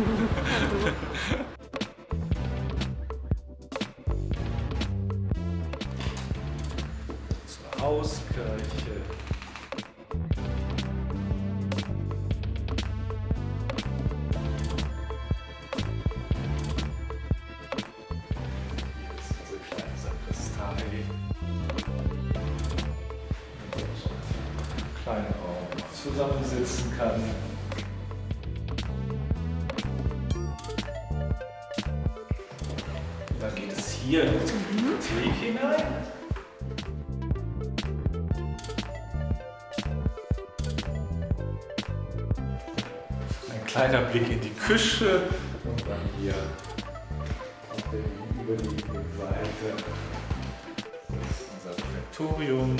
Zur Hauskirche. Kleinen Raum, zusammensitzen kann. Dann geht es hier in unsere Bibliothek hinein. Ein kleiner Blick in die Küche und dann hier auf der gegenüberliegenden Seite das ist unser Refektorium.